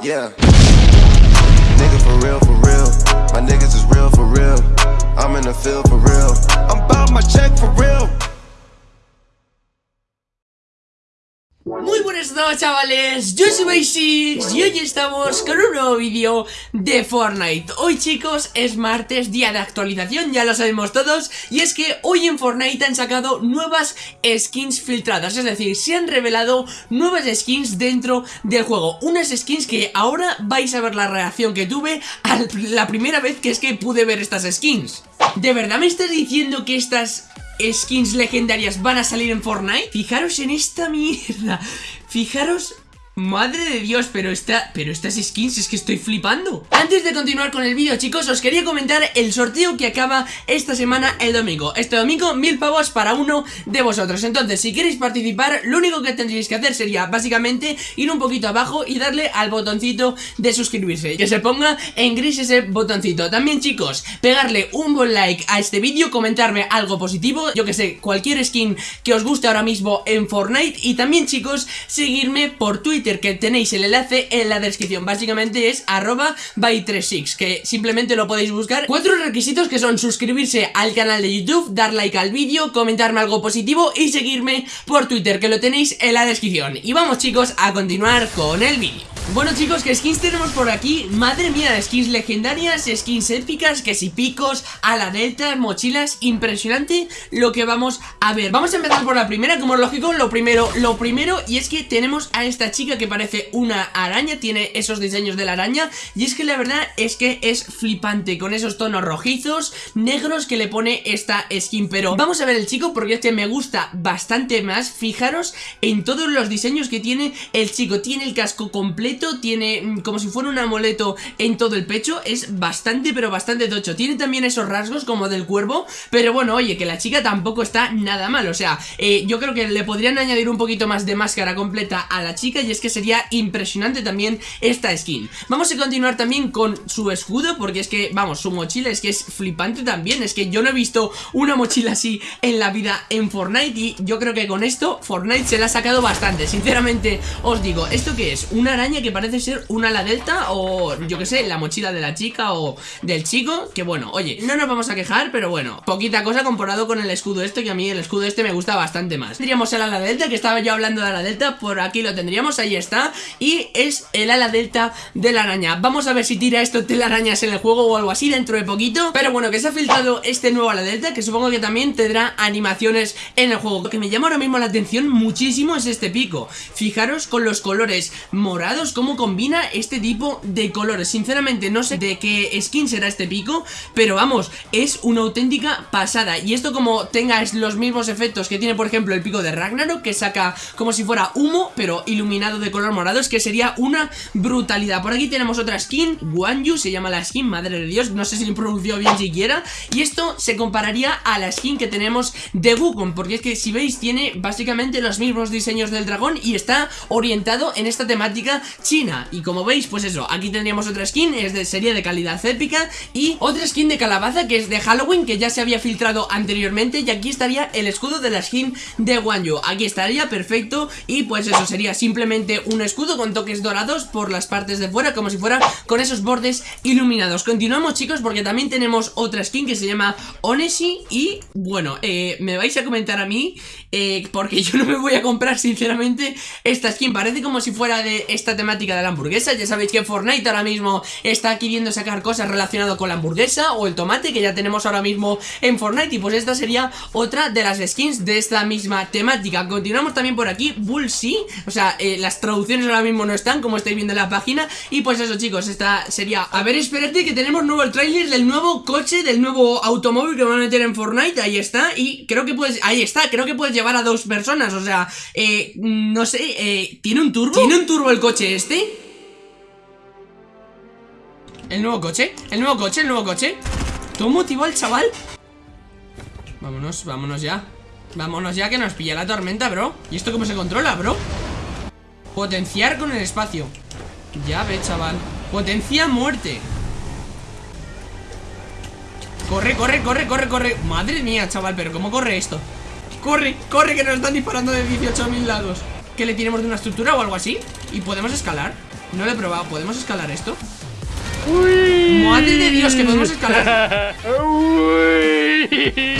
Yeah. Nigga for real, for real. My niggas is real, for real. I'm in the field, for real. I'm about my check, for real. Muy buenas noches chavales, yo soy Basics y hoy estamos con un nuevo vídeo de Fortnite. Hoy chicos es martes, día de actualización, ya lo sabemos todos Y es que hoy en Fortnite han sacado nuevas skins filtradas Es decir, se han revelado nuevas skins dentro del juego. Unas skins que ahora vais a ver la reacción que tuve a la primera vez que es que pude ver estas skins. ¿De verdad me estás diciendo que estas skins legendarias van a salir en Fortnite Fijaros en esta mierda. Fijaros Madre de Dios, pero esta, pero estas skins es que estoy flipando. Antes de continuar con el vídeo chicos, os quería comentar el sorteo que acaba esta semana el domingo. Este domingo, mil pavos para uno de vosotros. Entonces, si queréis participar, lo único que tendríais que hacer sería básicamente ir un poquito abajo y darle al botoncito de suscribirse. Que se ponga en gris ese botoncito. También chicos, pegarle un buen like a este vídeo, comentarme algo positivo Yo que sé, cualquier skin que os guste ahora mismo en Fortnite. Y también chicos, seguirme por Twitter que tenéis el enlace en la descripción. Básicamente es arroba by36 Que simplemente lo podéis buscar. Cuatro requisitos que son suscribirse al canal de YouTube Dar like al vídeo, comentarme algo positivo Y seguirme por Twitter que lo tenéis en la descripción. Y vamos chicos a continuar con el vídeo bueno chicos, ¿qué skins tenemos por aquí? Madre mía, skins legendarias, skins épicas, que si picos, a la delta, mochilas, impresionante lo que vamos a ver. Vamos a empezar por la primera, como es lógico, lo primero, lo primero Y es que tenemos a esta chica que parece una araña, tiene esos diseños de la araña Y es que la verdad es que es flipante, con esos tonos rojizos, negros que le pone esta skin. Pero vamos a ver el chico porque este me gusta bastante más. Fijaros en todos los diseños que tiene el chico, tiene el casco completo tiene mm, como si fuera un amuleto en todo el pecho, es bastante pero bastante tocho, tiene también esos rasgos como del cuervo, pero bueno, oye, que la chica tampoco está nada mal, o sea, eh, yo creo que le podrían añadir un poquito más de máscara completa a la chica y es que sería impresionante también esta skin. Vamos a continuar también con su escudo porque es que, vamos, su mochila es que es flipante también, es que yo no he visto una mochila así en la vida en Fortnite y yo creo que con esto Fortnite se la ha sacado bastante, sinceramente os digo, ¿esto qué es? Una araña que parece ser una ala delta o yo que sé, la mochila de la chica o del chico, que bueno, oye, no nos vamos a quejar, pero bueno, poquita cosa comparado con el escudo este, que a mí el escudo este me gusta bastante más. Tendríamos el ala delta, que estaba yo hablando de ala delta, por aquí lo tendríamos, ahí está, y es el ala delta de la araña. Vamos a ver si tira esto telarañas en el juego o algo así dentro de poquito, pero bueno, que se ha filtrado este nuevo ala delta, que supongo que también tendrá animaciones en el juego. Lo que me llama ahora mismo la atención muchísimo es este pico. Fijaros con los colores morados cómo combina este tipo de colores. Sinceramente no sé de qué skin será este pico Pero vamos, es una auténtica pasada. Y esto como tenga los mismos efectos que tiene por ejemplo el pico de Ragnarok Que saca como si fuera humo pero iluminado de color morado Es que sería una brutalidad. Por aquí tenemos otra skin, Guanyu se llama la skin, madre de Dios No sé si lo pronunció bien siquiera. Y esto se compararía a la skin que tenemos de Wukong Porque es que si veis tiene básicamente los mismos diseños del dragón Y está orientado en esta temática China. Y como veis, pues eso, aquí tendríamos otra skin Es de serie de calidad épica Y otra skin de calabaza que es de Halloween Que ya se había filtrado anteriormente Y aquí estaría el escudo de la skin de Wanyu. Aquí estaría, perfecto Y pues eso, sería simplemente un escudo con toques dorados por las partes de fuera Como si fuera con esos bordes iluminados. Continuamos chicos porque también tenemos otra skin que se llama Onesi Y bueno, eh, me vais a comentar a mí eh, Porque yo no me voy a comprar sinceramente esta skin. Parece como si fuera de esta temática de la hamburguesa. Ya sabéis que Fortnite ahora mismo está queriendo sacar cosas relacionadas con la hamburguesa o el tomate que ya tenemos ahora mismo en Fortnite. Y pues esta sería otra de las skins de esta misma temática. Continuamos también por aquí, Bullseye O sea, eh, las traducciones ahora mismo no están como estáis viendo en la página. Y pues eso chicos, esta sería... A ver, espérate que tenemos nuevo el trailer del nuevo coche, del nuevo automóvil que van a meter en Fortnite. Ahí está, y creo que puedes... Ahí está, creo que puedes llevar a dos personas. O sea, eh, no sé, eh, ¿tiene un turbo? ¿Tiene un turbo el coche este? ¿El nuevo coche? ¿El nuevo coche? ¿El nuevo coche? ¿Tú motivó al chaval? Vámonos, vámonos ya Vámonos ya que nos pilla la tormenta, bro ¿Y esto cómo se controla, bro? Potenciar con el espacio Ya ve, chaval Potencia muerte Corre, corre, corre, corre, corre Madre mía, chaval, pero ¿cómo corre esto? Corre, corre, que nos están disparando de 18.000 lados que le tiremos de una estructura o algo así Y podemos escalar No lo he probado, ¿podemos escalar esto? Uy. Madre de Dios, que podemos escalar Uy.